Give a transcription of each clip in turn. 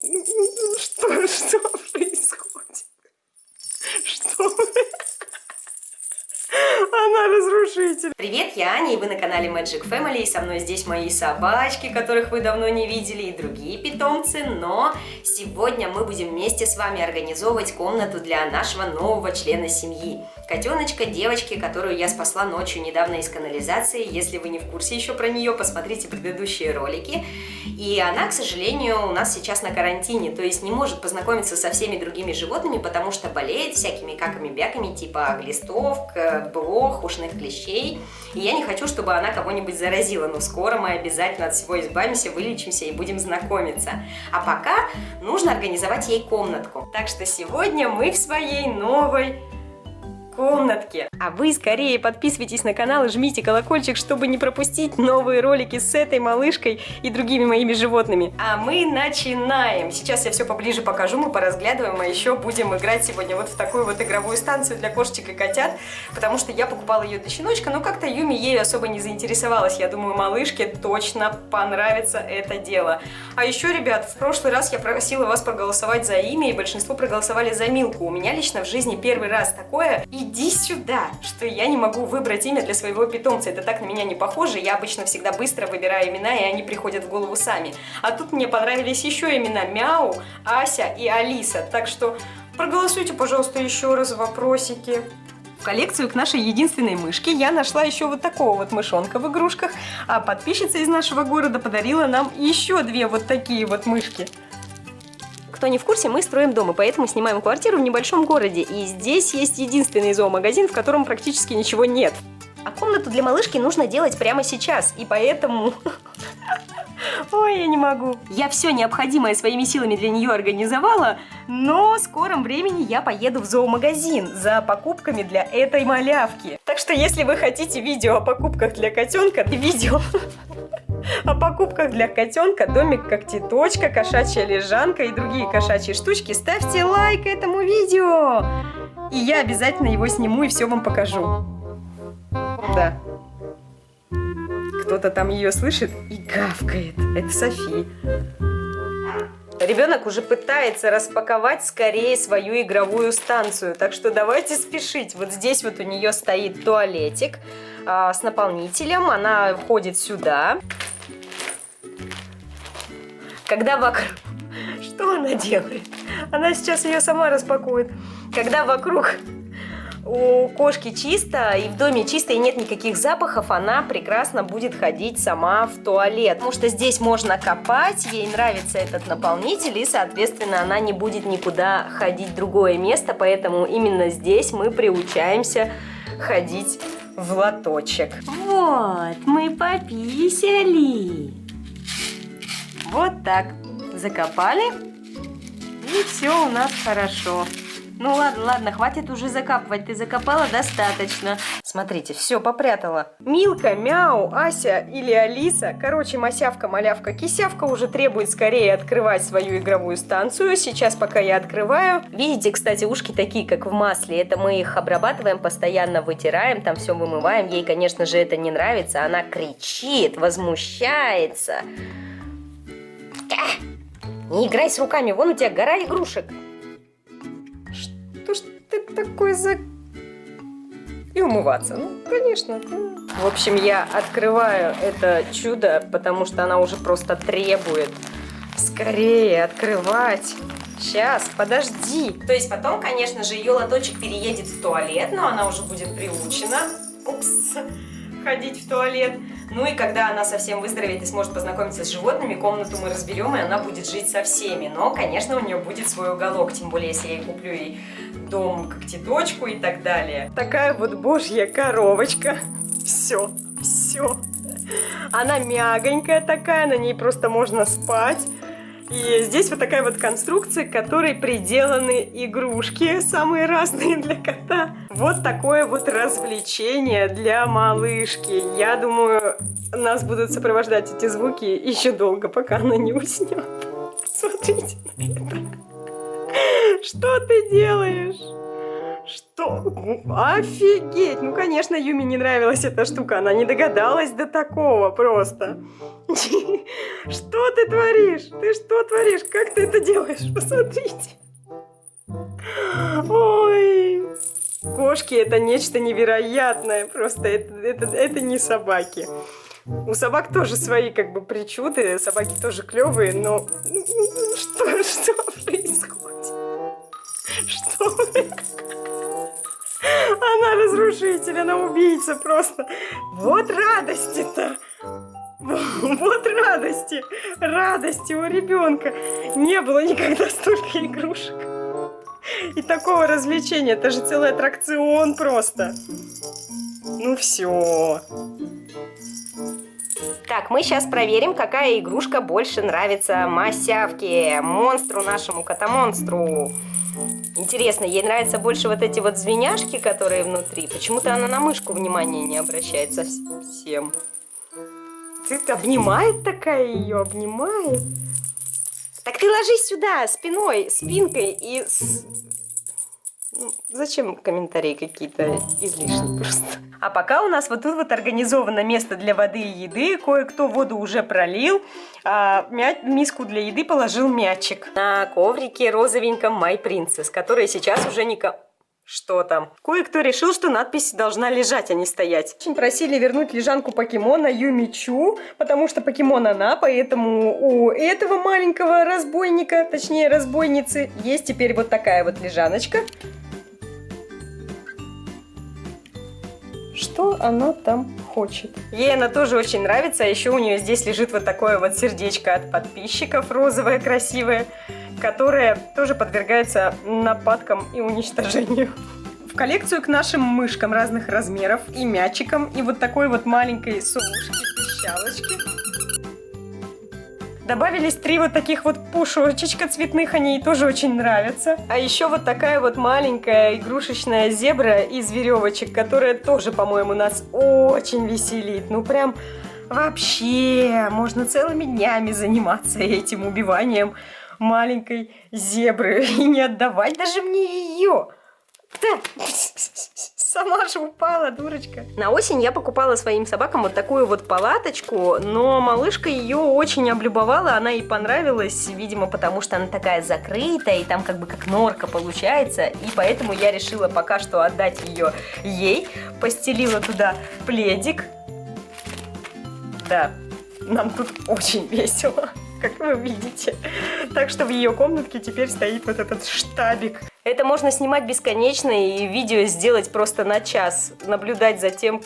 Что, что происходит? Что? Она разрушитель. Привет, я Аня, и вы на канале Magic Family, и со мной здесь мои собачки, которых вы давно не видели, и другие питомцы, но сегодня мы будем вместе с вами организовывать комнату для нашего нового члена семьи. Котеночка, девочки, которую я спасла ночью недавно из канализации, если вы не в курсе еще про нее, посмотрите предыдущие ролики. И она, к сожалению, у нас сейчас на карантине, то есть не может познакомиться со всеми другими животными, потому что болеет всякими каками-бяками, типа глистов, блох, ушных клещей. И я не хочу, чтобы она кого-нибудь заразила, но скоро мы обязательно от всего избавимся, вылечимся и будем знакомиться. А пока нужно организовать ей комнатку. Так что сегодня мы в своей новой комнатке. А вы скорее подписывайтесь на канал и жмите колокольчик, чтобы не пропустить новые ролики с этой малышкой и другими моими животными. А мы начинаем. Сейчас я все поближе покажу, мы поразглядываем, а еще будем играть сегодня вот в такую вот игровую станцию для кошечек и котят, потому что я покупала ее для щеночка, но как-то Юми ею особо не заинтересовалась. Я думаю, малышке точно понравится это дело. А еще, ребят, в прошлый раз я просила вас проголосовать за имя, и большинство проголосовали за Милку. У меня лично в жизни первый раз такое, и иди сюда, что я не могу выбрать имя для своего питомца. Это так на меня не похоже. Я обычно всегда быстро выбираю имена, и они приходят в голову сами. А тут мне понравились еще имена Мяу, Ася и Алиса. Так что проголосуйте, пожалуйста, еще раз вопросики. В коллекцию к нашей единственной мышке я нашла еще вот такого вот мышонка в игрушках, а подписчица из нашего города подарила нам еще две вот такие вот мышки. Кто не в курсе, мы строим дом, и поэтому снимаем квартиру в небольшом городе. И здесь есть единственный зоомагазин, в котором практически ничего нет. А комнату для малышки нужно делать прямо сейчас, и поэтому... Ой, я не могу. Я все необходимое своими силами для нее организовала, но в скором времени я поеду в зоомагазин за покупками для этой малявки. Так что если вы хотите видео о покупках для котенка, видео о покупках для котенка, домик когтеточка, кошачья лежанка и другие кошачьи штучки, ставьте лайк этому видео. И я обязательно его сниму и все вам покажу. Да. Кто-то там ее слышит и гавкает. Это Софи. Ребенок уже пытается распаковать скорее свою игровую станцию, так что давайте спешить. Вот здесь вот у нее стоит туалетик а, с наполнителем, она входит сюда. Когда вокруг... Что она делает? Она сейчас ее сама распакует. Когда вокруг у кошки чисто, и в доме чисто, и нет никаких запахов, она прекрасно будет ходить сама в туалет. Потому что здесь можно копать, ей нравится этот наполнитель, и, соответственно, она не будет никуда ходить в другое место, поэтому именно здесь мы приучаемся ходить в лоточек. Вот, мы пописали. Вот так. Закопали. И все у нас хорошо. Ну ладно, ладно, хватит уже закапывать. Ты закопала достаточно. Смотрите, все, попрятала. Милка, Мяу, Ася или Алиса, короче, Масявка, Малявка, Кисявка уже требует скорее открывать свою игровую станцию. Сейчас, пока я открываю. Видите, кстати, ушки такие, как в масле. Это мы их обрабатываем, постоянно вытираем, там все вымываем. Ей, конечно же, это не нравится. Она кричит, возмущается. Не играй с руками, вон у тебя гора игрушек. Что ж ты такой за... И умываться, ну, конечно. В общем, я открываю это чудо, потому что она уже просто требует. Скорее открывать. Сейчас, подожди. То есть потом, конечно же, ее лоточек переедет в туалет, но она уже будет приучена. Упс ходить в туалет. Ну и когда она совсем выздоровеет и сможет познакомиться с животными, комнату мы разберем, и она будет жить со всеми. Но, конечно, у нее будет свой уголок, тем более, если я куплю ей дом, когтеточку и так далее. Такая вот божья коровочка. Все, все. Она мягонькая такая, на ней просто можно спать. И здесь вот такая вот конструкция, к которой приделаны игрушки, самые разные для кота. Вот такое вот развлечение для малышки. Я думаю, нас будут сопровождать эти звуки еще долго, пока она не уснет. Смотрите на это. Что ты делаешь? Что? Офигеть! Ну, конечно, Юми не нравилась эта штука. Она не догадалась до такого просто. Что ты творишь? Ты что творишь? Как ты это делаешь? Посмотрите. Ой. Кошки это нечто невероятное. Просто это, это, это не собаки. У собак тоже свои как бы причуды. Собаки тоже клевые, но... Что, что происходит? Что? Она разрушитель, она убийца просто. Вот радости-то. Вот радости, радости у ребенка. Не было никогда столько игрушек. И такого развлечения. Это же целый аттракцион просто. Ну все. Так, мы сейчас проверим, какая игрушка больше нравится Масявке, монстру нашему, кота-монстру. Интересно, ей нравятся больше вот эти вот звеняшки, которые внутри. Почему-то она на мышку внимания не обращает совсем. Ты обнимает такая ее, обнимает. Так ты ложись сюда, спиной, спинкой и... С... Зачем комментарии какие-то излишние просто? А пока у нас вот тут вот организовано место для воды и еды. Кое-кто воду уже пролил, а мя миску для еды положил мячик. На коврике розовеньком My Princess, который сейчас уже никому... Что там? Кое-кто решил, что надпись должна лежать, а не стоять. Очень просили вернуть лежанку покемона Юмичу, потому что покемон она, поэтому у этого маленького разбойника, точнее разбойницы, есть теперь вот такая вот лежаночка. Что она там хочет. Ей она тоже очень нравится, а еще у нее здесь лежит вот такое вот сердечко от подписчиков, розовое, красивое, которое тоже подвергается нападкам и уничтожению. В коллекцию к нашим мышкам разных размеров и мячикам, и вот такой вот маленькой совушки-пищалочки Добавились три вот таких вот пушочечка цветных, они ей тоже очень нравятся. А еще вот такая вот маленькая игрушечная зебра из веревочек, которая тоже, по-моему, нас очень веселит. Ну прям вообще, можно целыми днями заниматься этим убиванием маленькой зебры и не отдавать даже мне ее. Да. Сама же упала, дурочка. На осень я покупала своим собакам вот такую вот палаточку, но малышка ее очень облюбовала, она ей понравилась, видимо, потому что она такая закрытая, и там как бы как норка получается, и поэтому я решила пока что отдать ее ей, постелила туда пледик. Да, нам тут очень весело как вы видите. Так что в ее комнатке теперь стоит вот этот штабик. Это можно снимать бесконечно и видео сделать просто на час. Наблюдать за тем,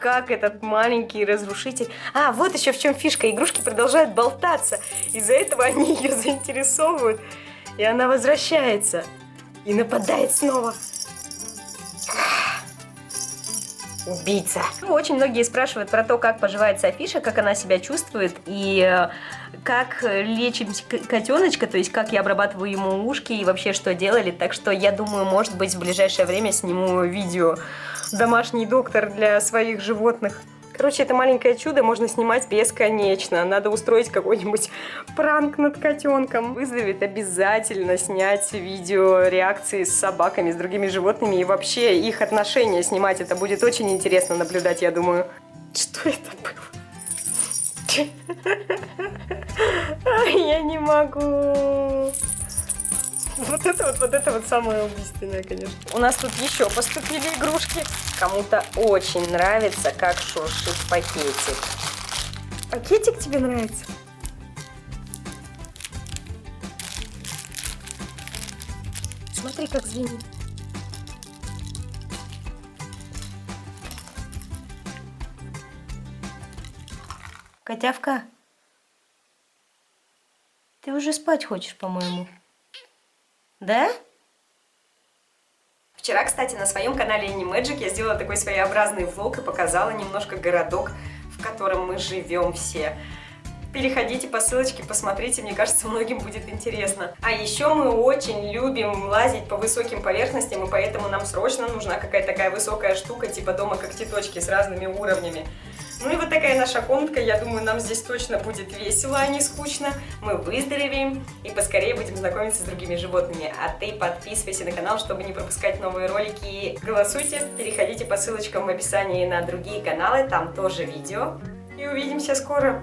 как этот маленький разрушитель... А, вот еще в чем фишка. Игрушки продолжают болтаться. Из-за этого они ее заинтересовывают. И она возвращается. И нападает снова. Убийца. Очень многие спрашивают про то, как поживает Софиша, как она себя чувствует. И э, как лечим котеночка, то есть как я обрабатываю ему ушки и вообще что делали. Так что я думаю, может быть, в ближайшее время сниму видео «Домашний доктор для своих животных». Короче, это маленькое чудо можно снимать бесконечно. Надо устроить какой-нибудь пранк над котенком. Вызовет обязательно снять видео реакции с собаками, с другими животными и вообще их отношения снимать. Это будет очень интересно наблюдать, я думаю. Что это было? Я не могу. Вот это вот, вот это вот самое убийственное, конечно. У нас тут еще поступили игрушки. Кому-то очень нравится, как шуршит пакетик. Пакетик тебе нравится? Смотри, как звенит. Котявка, ты уже спать хочешь, по-моему. Да? Вчера, кстати, на своем канале Animagic я сделала такой своеобразный влог и показала немножко городок, в котором мы живем все. Переходите по ссылочке, посмотрите, мне кажется, многим будет интересно. А еще мы очень любим лазить по высоким поверхностям, и поэтому нам срочно нужна какая-то такая высокая штука, типа дома когтеточки с разными уровнями. Ну и вот такая наша комнатка. Я думаю, нам здесь точно будет весело, а не скучно. Мы выздоровеем и поскорее будем знакомиться с другими животными. А ты подписывайся на канал, чтобы не пропускать новые ролики. Голосуйте, переходите по ссылочкам в описании на другие каналы, там тоже видео. И увидимся скоро.